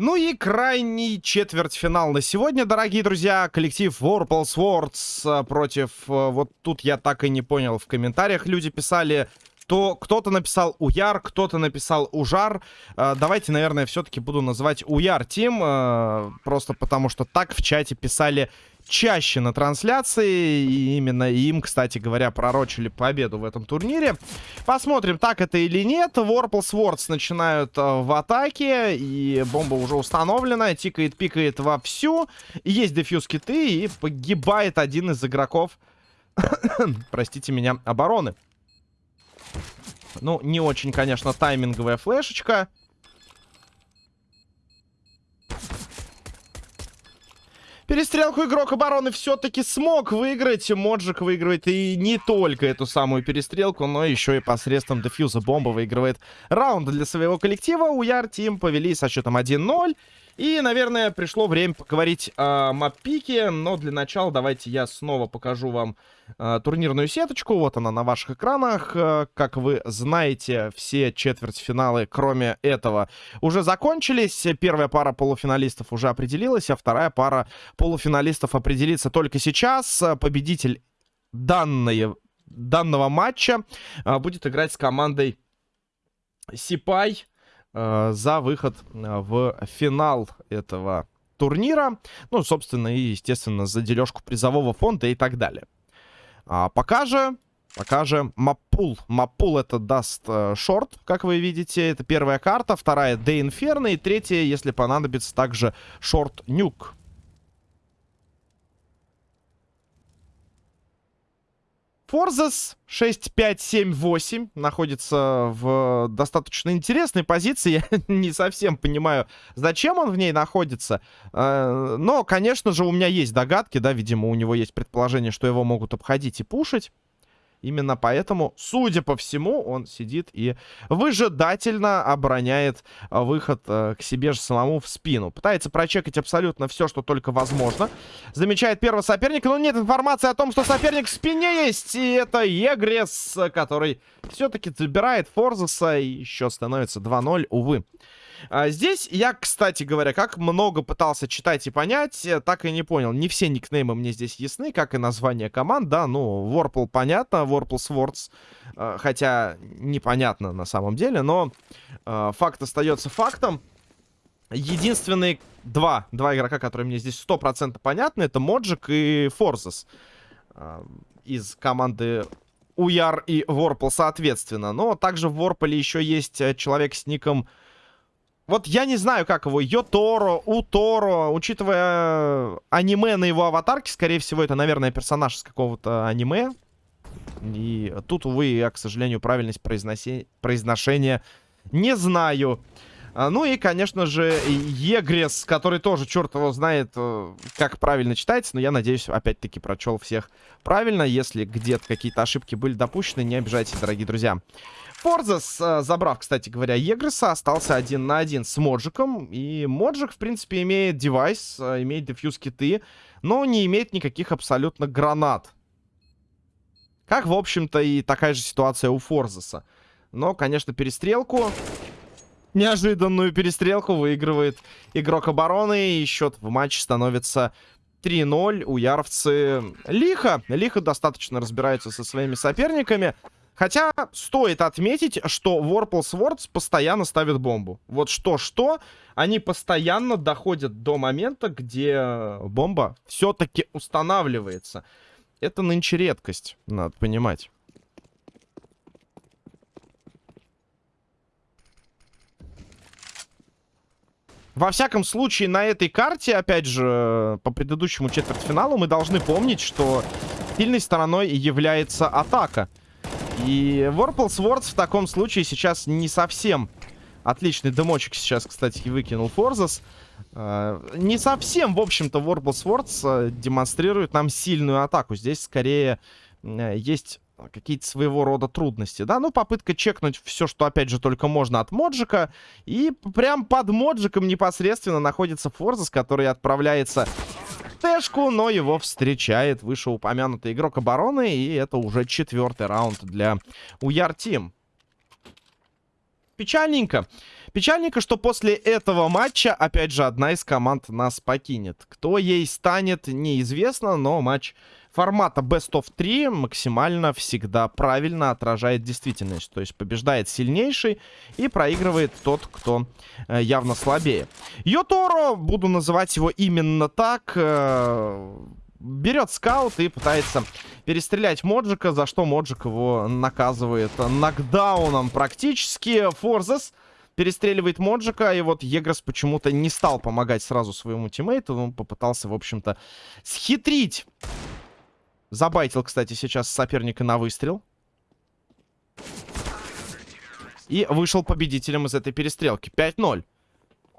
Ну и крайний четвертьфинал на сегодня, дорогие друзья. Коллектив Warple Swords против... Э, вот тут я так и не понял. В комментариях люди писали то кто-то написал Уяр, кто-то написал Ужар. Э, давайте, наверное, все-таки буду называть Уяр Тим, э, просто потому что так в чате писали чаще на трансляции. И именно им, кстати говоря, пророчили победу в этом турнире. Посмотрим, так это или нет. Warple Swords начинают э, в атаке. И бомба уже установлена. Тикает, пикает вовсю. И есть дефьюз киты. И погибает один из игроков, простите меня, обороны. Ну, не очень, конечно, тайминговая флешечка. Перестрелку игрок обороны все-таки смог выиграть. Моджик выигрывает и не только эту самую перестрелку, но еще и посредством дефьюза бомба выигрывает раунд для своего коллектива. У Яр Тим повели со счетом 1-0. И, наверное, пришло время поговорить о маппике, но для начала давайте я снова покажу вам э, турнирную сеточку. Вот она на ваших экранах. Э, как вы знаете, все четвертьфиналы, кроме этого, уже закончились. Первая пара полуфиналистов уже определилась, а вторая пара полуфиналистов определится только сейчас. Победитель данной, данного матча э, будет играть с командой Сипай. Э, за выход э, в финал этого турнира. Ну, собственно, и, естественно, за дележку призового фонда и так далее. А пока же, пока же Маппул. Маппул это даст э, шорт, как вы видите. Это первая карта. Вторая Де Инферно. И третья, если понадобится, также шорт Нюк. Форзас 6578 находится в достаточно интересной позиции. Я не совсем понимаю, зачем он в ней находится. Э, но, конечно же, у меня есть догадки, да, видимо, у него есть предположение, что его могут обходить и пушить. Именно поэтому, судя по всему, он сидит и выжидательно обороняет а, выход э, к себе же самому в спину. Пытается прочекать абсолютно все, что только возможно. Замечает первого соперника, но нет информации о том, что соперник в спине есть. И это Егрес, который все-таки забирает Форзеса и еще становится 2-0, увы. А, здесь я, кстати говоря, как много пытался читать и понять, э, так и не понял. Не все никнеймы мне здесь ясны, как и название команд, да, ну, Warple понятно, Warple Swords, э, хотя непонятно на самом деле, но э, факт остается фактом. Единственные два, два игрока, которые мне здесь 100% понятны, это Моджик и Форзес из команды Уяр и Ворпл, соответственно. Но также в Ворполе еще есть человек с ником вот я не знаю, как его. Йоторо, Уторо. Учитывая аниме на его аватарке, скорее всего, это, наверное, персонаж из какого-то аниме. И тут, увы, я, к сожалению, правильность произноси... произношения не знаю. А, ну и, конечно же, Егрес, который тоже, черт его знает, э, как правильно читается. Но я надеюсь, опять-таки, прочел всех правильно. Если где-то какие-то ошибки были допущены, не обижайтесь, дорогие друзья. Форзас, э, забрав, кстати говоря, Егреса, остался один на один с Моджиком. И Моджик, в принципе, имеет девайс, э, имеет дефьюз-киты, но не имеет никаких абсолютно гранат. Как, в общем-то, и такая же ситуация у Форзаса. Но, конечно, перестрелку... Неожиданную перестрелку выигрывает игрок обороны. И счет в матче становится 3-0. У Яровцы лихо. Лихо достаточно разбираются со своими соперниками. Хотя стоит отметить, что Warple Swords постоянно ставит бомбу. Вот что-что, они постоянно доходят до момента, где бомба все-таки устанавливается. Это нынче редкость, надо понимать. Во всяком случае, на этой карте, опять же, по предыдущему четвертьфиналу, мы должны помнить, что сильной стороной является атака. И Warple Swords в таком случае сейчас не совсем отличный дымочек сейчас, кстати, выкинул Форзас. Не совсем, в общем-то, Warble Swords uh, демонстрирует нам сильную атаку. Здесь скорее uh, есть какие-то своего рода трудности, да? Ну, попытка чекнуть все, что, опять же, только можно от Моджика. И прям под Моджиком непосредственно находится Форзас, который отправляется ТшКу, но его встречает вышеупомянутый игрок обороны. И это уже четвертый раунд для Уяр Тим. Печальненько. Печальненько, что после этого матча, опять же, одна из команд нас покинет. Кто ей станет, неизвестно, но матч формата Best of 3 максимально всегда правильно отражает действительность. То есть побеждает сильнейший и проигрывает тот, кто э, явно слабее. Йоторо, буду называть его именно так... Э, берет скаут и пытается перестрелять Моджика, за что Моджик его наказывает нокдауном практически. Форзес перестреливает Моджика, и вот Егрос почему-то не стал помогать сразу своему тиммейту, он попытался, в общем-то, схитрить. Забайтил, кстати, сейчас соперника на выстрел. И вышел победителем из этой перестрелки. 5-0.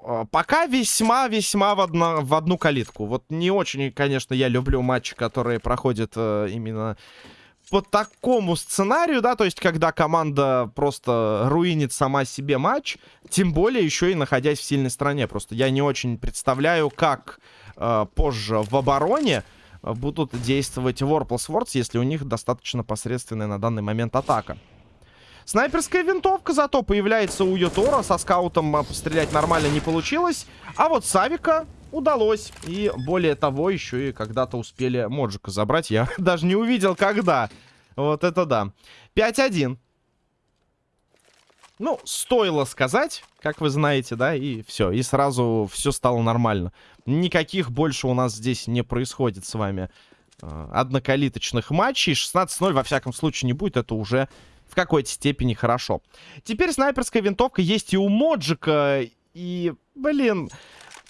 А, пока весьма-весьма в, в одну калитку. Вот не очень, конечно, я люблю матчи, которые проходят э, именно по такому сценарию, да, то есть когда команда просто руинит сама себе матч, тем более еще и находясь в сильной стране. Просто я не очень представляю, как э, позже в обороне будут действовать Warple Swords, если у них достаточно посредственная на данный момент атака. Снайперская винтовка зато появляется у Йотора. Со скаутом а, пострелять нормально не получилось. А вот Савика удалось. И более того, еще и когда-то успели Моджика забрать. Я даже не увидел, когда. Вот это да. 5-1. Ну, стоило сказать, как вы знаете, да, и все. И сразу все стало нормально. Никаких больше у нас здесь не происходит с вами э, однокалиточных матчей. 16-0 во всяком случае не будет. Это уже в какой-то степени хорошо. Теперь снайперская винтовка есть и у Моджика. И, блин,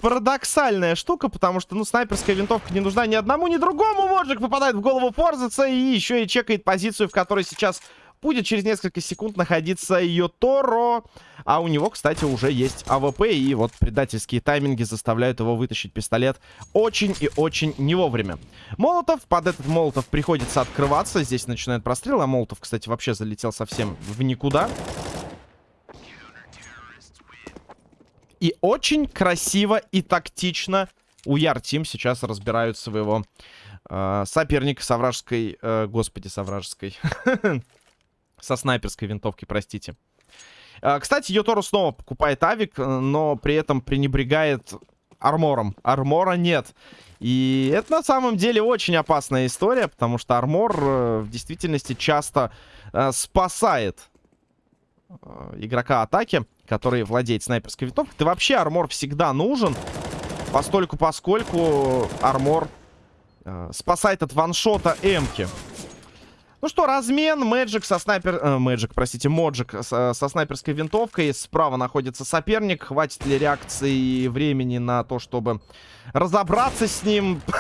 парадоксальная штука, потому что, ну, снайперская винтовка не нужна ни одному, ни другому. Моджик попадает в голову Форзаца и еще и чекает позицию, в которой сейчас будет через несколько секунд находиться Йоторо. А у него, кстати, уже есть АВП. И вот предательские тайминги заставляют его вытащить пистолет очень и очень не вовремя. Молотов. Под этот Молотов приходится открываться. Здесь начинает прострел. А Молотов, кстати, вообще залетел совсем в никуда. И очень красиво и тактично Your Team сейчас разбирают своего э, соперника со вражеской... Э, господи, со вражеской. Со снайперской винтовки, простите. А, кстати, Йотору снова покупает авик, э, но при этом пренебрегает армором. Армора нет. И это на самом деле очень опасная история, потому что армор э, в действительности часто э, спасает э, игрока атаки, который владеет снайперской винтовкой. Да вообще армор всегда нужен, постольку поскольку армор э, спасает от ваншота эмки. Ну что, размен. Мэджик со снайпер... Э, Мэджик, простите, Моджик со, со снайперской винтовкой. Справа находится соперник. Хватит ли реакции и времени на то, чтобы разобраться с ним?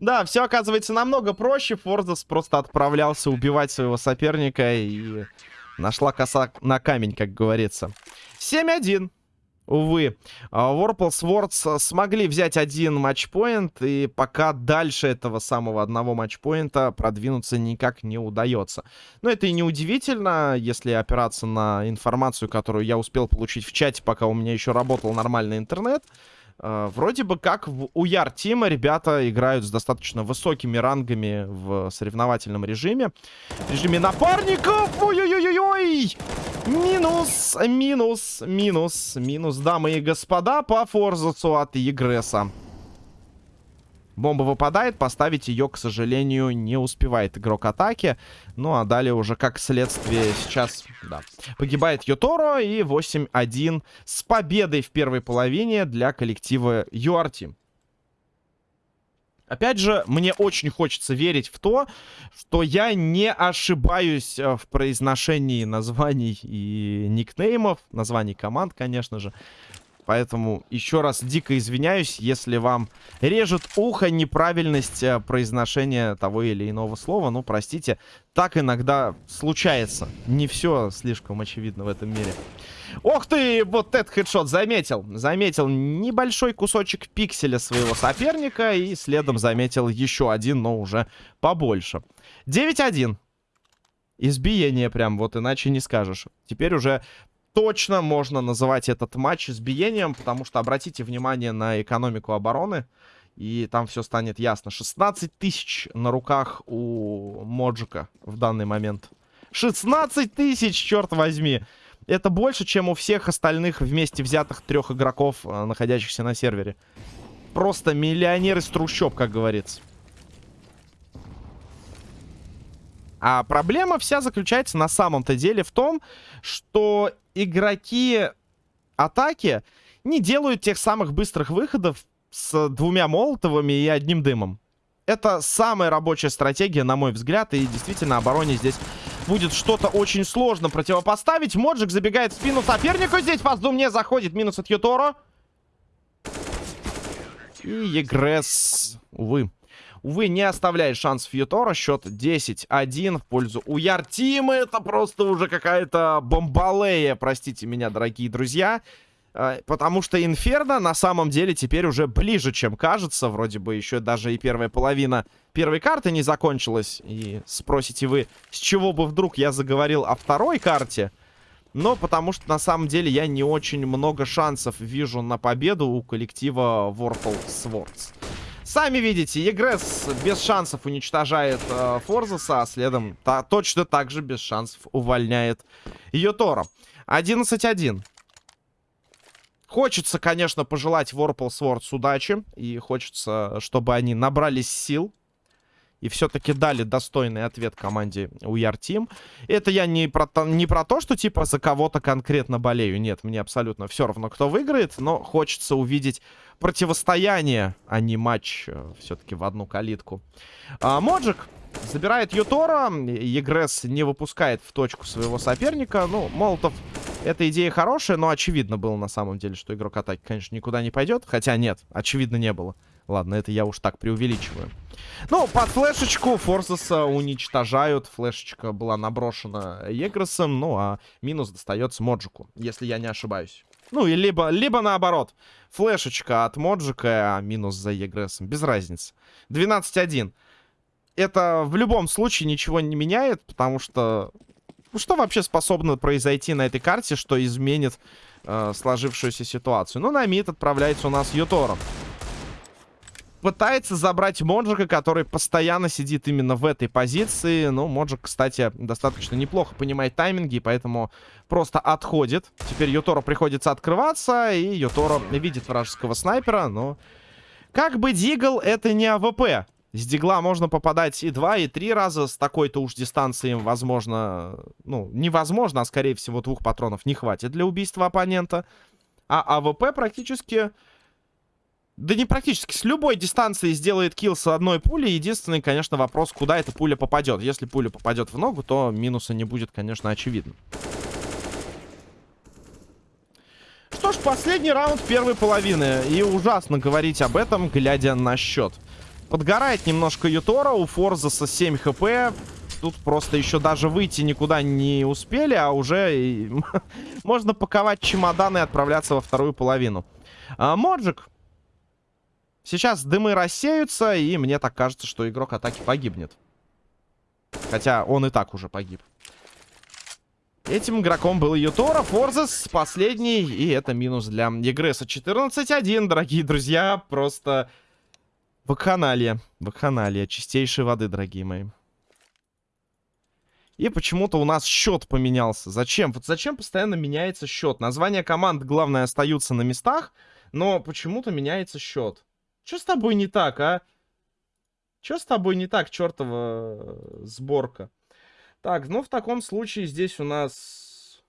Да, все оказывается намного проще. Форзас просто отправлялся убивать своего соперника и нашла коса на камень, как говорится. 7-1. Увы, Warple Swords смогли взять один матчпоинт, и пока дальше этого самого одного матчпоинта продвинуться никак не удается. Но это и не удивительно, если опираться на информацию, которую я успел получить в чате, пока у меня еще работал нормальный интернет. Uh, вроде бы как в Уяр Тима ребята играют с достаточно высокими рангами в соревновательном режиме. В режиме напарников! Ой-ой-ой-ой! Минус, минус, минус, минус, дамы и господа, по Форзацу от Егреса. Бомба выпадает, поставить ее, к сожалению, не успевает игрок атаки. Ну, а далее уже как следствие сейчас, да, погибает Йоторо и 8-1 с победой в первой половине для коллектива URT. Опять же, мне очень хочется верить в то, что я не ошибаюсь э, в произношении названий и никнеймов, названий команд, конечно же. Поэтому еще раз дико извиняюсь, если вам режет ухо неправильность э, произношения того или иного слова. Ну, простите, так иногда случается. Не все слишком очевидно в этом мире. Ох ты, вот этот хедшот заметил. Заметил небольшой кусочек пикселя своего соперника. И следом заметил еще один, но уже побольше. 9-1. Избиение прям, вот иначе не скажешь. Теперь уже точно можно называть этот матч избиением, потому что обратите внимание на экономику обороны. И там все станет ясно. 16 тысяч на руках у Моджика в данный момент. 16 тысяч, черт возьми. Это больше, чем у всех остальных вместе взятых трех игроков, э, находящихся на сервере. Просто миллионер из трущоб, как говорится. А проблема вся заключается на самом-то деле в том, что игроки атаки не делают тех самых быстрых выходов с двумя молотовыми и одним дымом. Это самая рабочая стратегия, на мой взгляд, и действительно обороне здесь будет что-то очень сложно противопоставить. Моджик забегает в спину сопернику, здесь Фаздум не заходит, минус от Юторо. И Егресс, увы, увы, не оставляет шансов Ютора. Счет 10-1 в пользу Уяр Тима. Это просто уже какая-то бомбалея, простите меня, дорогие друзья. А, потому что Инферно на самом деле теперь уже ближе, чем кажется. Вроде бы еще даже и первая половина первой карты не закончилась. И спросите вы, с чего бы вдруг я заговорил о второй карте? Но потому что на самом деле я не очень много шансов вижу на победу у коллектива Warful Swords. Сами видите, Егресс без шансов уничтожает э, Форзаса, а следом та, точно так же без шансов увольняет Йотора. 11-1. Хочется, конечно, пожелать Swords удачи. И хочется, чтобы они набрались сил. И все-таки дали достойный ответ команде UR Team. Это я не про, не про то, что типа за кого-то конкретно болею. Нет, мне абсолютно все равно, кто выиграет. Но хочется увидеть противостояние, а не матч э, все-таки в одну калитку. А, Моджик забирает Ютора. Егресс не выпускает в точку своего соперника. Ну, Молотов эта идея хорошая, но очевидно было на самом деле, что игрок атаки, конечно, никуда не пойдет. Хотя нет, очевидно не было. Ладно, это я уж так преувеличиваю. Ну, под флешечку Форсеса уничтожают. Флешечка была наброшена Егресом, ну, а минус достается Моджику, если я не ошибаюсь. Ну, и либо, либо наоборот. Флешечка от Моджика, а минус за Егресом. Без разницы. 12-1. Это в любом случае ничего не меняет, потому что ну, что вообще способно произойти на этой карте, что изменит э, сложившуюся ситуацию? Ну, на мид отправляется у нас Ютором. Пытается забрать Моджика, который постоянно сидит именно в этой позиции. Ну, Моджик, кстати, достаточно неплохо понимает тайминги, поэтому просто отходит. Теперь Юторо приходится открываться, и Юторо видит вражеского снайпера, но... Как бы Deagle, это не АВП. С дигла можно попадать и два, и три раза. С такой-то уж дистанции, возможно... Ну, невозможно, а скорее всего двух патронов не хватит для убийства оппонента. А АВП практически... Да не практически, с любой дистанции сделает kill с одной пули. Единственный, конечно, вопрос, куда эта пуля попадет. Если пуля попадет в ногу, то минуса не будет, конечно, очевидно. Что ж, последний раунд первой половины. И ужасно говорить об этом, глядя на счет. Подгорает немножко Ютора. У Форзаса 7 хп. Тут просто еще даже выйти никуда не успели, а уже можно паковать чемоданы и отправляться во вторую половину. А, Моджик. Сейчас дымы рассеются, и мне так кажется, что игрок атаки погибнет. Хотя он и так уже погиб. Этим игроком был Ютора, Форзас, последний, и это минус для Егреса. 14-1, дорогие друзья, просто Вакханалия. Вакханалия. Чистейшей воды, дорогие мои. И почему-то у нас счет поменялся. Зачем? Вот зачем постоянно меняется счет? Названия команд, главное, остаются на местах, но почему-то меняется счет. Что с тобой не так, а? Что с тобой не так, чертова э, сборка? Так, ну в таком случае здесь у нас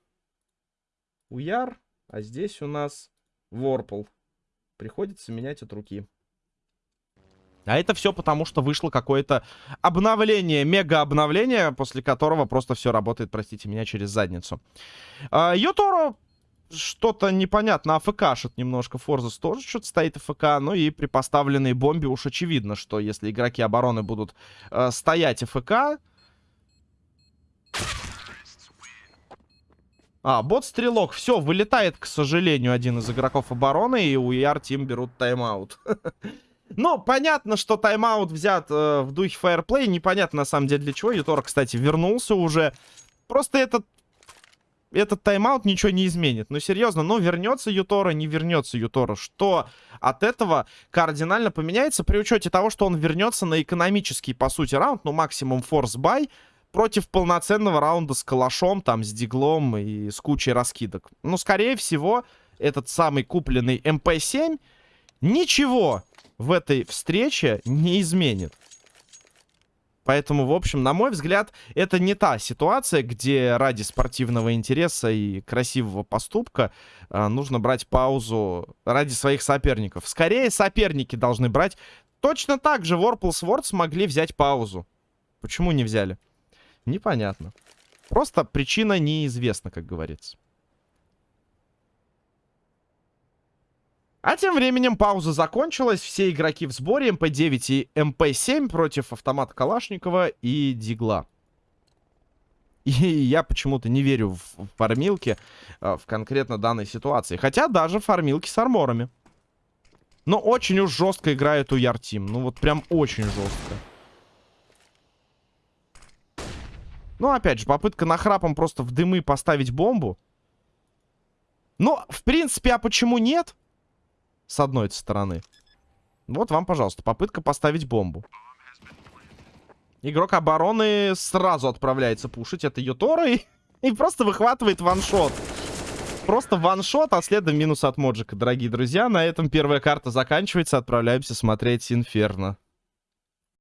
Уяр, а здесь у нас Ворпл. Приходится менять от руки. А это все потому, что вышло какое-то обновление, мега-обновление, после которого просто все работает, простите меня, через задницу. А, Йоторо что-то непонятно, АФКшит немножко. Форзас тоже что-то стоит АФК. Ну и при поставленной бомбе уж очевидно, что если игроки обороны будут э, стоять AFK... А, бот-стрелок. Все, вылетает, к сожалению, один из игроков обороны. И Your Team берут тайм-аут. Ну, понятно, что тайм-аут взят э, в духе fair play. Непонятно, на самом деле, для чего. Ютор, кстати, вернулся уже. Просто этот... Этот тайм-аут ничего не изменит. Ну, серьезно, ну, вернется Ютора, не вернется Ютора. Что от этого кардинально поменяется при учете того, что он вернется на экономический, по сути, раунд, ну, максимум force buy, против полноценного раунда с калашом, там, с диглом и с кучей раскидок. Ну, скорее всего, этот самый купленный МП-7 ничего в этой встрече не изменит. Поэтому, в общем, на мой взгляд, это не та ситуация, где ради спортивного интереса и красивого поступка э, нужно брать паузу ради своих соперников. Скорее, соперники должны брать. Точно так же Vorpal Swords смогли взять паузу. Почему не взяли? Непонятно. Просто причина неизвестна, как говорится. А тем временем пауза закончилась. Все игроки в сборе. МП-9 и МП-7 против автомата Калашникова и Дигла. И я почему-то не верю в фармилки э, в конкретно данной ситуации. Хотя даже фармилки с арморами. Но очень уж жестко играет у Яртим. Ну вот прям очень жестко. Ну, опять же, попытка нахрапом просто в дымы поставить бомбу. Ну, в принципе, а почему нет? С одной стороны. Вот вам, пожалуйста, попытка поставить бомбу. Игрок обороны сразу отправляется пушить. Это Ютора и, и просто выхватывает ваншот. Просто ваншот, а следом минус от Моджика, дорогие друзья. На этом первая карта заканчивается. Отправляемся смотреть Инферно.